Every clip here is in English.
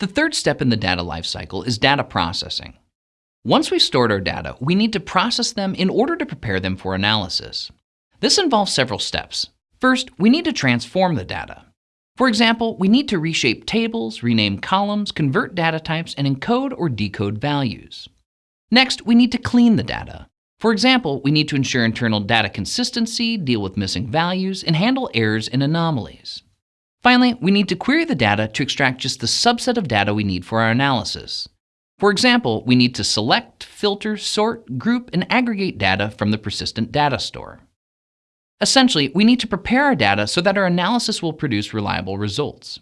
The third step in the data lifecycle is data processing. Once we've stored our data, we need to process them in order to prepare them for analysis. This involves several steps. First, we need to transform the data. For example, we need to reshape tables, rename columns, convert data types, and encode or decode values. Next, we need to clean the data. For example, we need to ensure internal data consistency, deal with missing values, and handle errors and anomalies. Finally, we need to query the data to extract just the subset of data we need for our analysis. For example, we need to select, filter, sort, group, and aggregate data from the persistent data store. Essentially, we need to prepare our data so that our analysis will produce reliable results.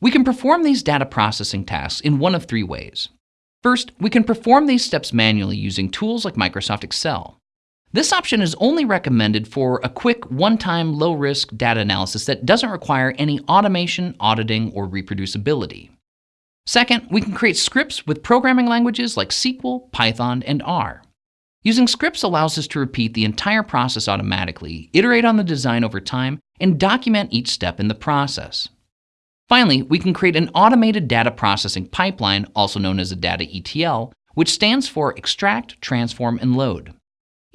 We can perform these data processing tasks in one of three ways. First, we can perform these steps manually using tools like Microsoft Excel. This option is only recommended for a quick, one-time, low-risk data analysis that doesn't require any automation, auditing, or reproducibility. Second, we can create scripts with programming languages like SQL, Python, and R. Using scripts allows us to repeat the entire process automatically, iterate on the design over time, and document each step in the process. Finally, we can create an automated data processing pipeline, also known as a data ETL, which stands for extract, transform, and load.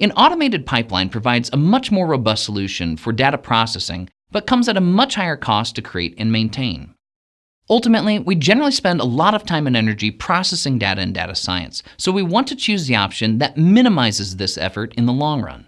An automated pipeline provides a much more robust solution for data processing, but comes at a much higher cost to create and maintain. Ultimately, we generally spend a lot of time and energy processing data in data science, so we want to choose the option that minimizes this effort in the long run.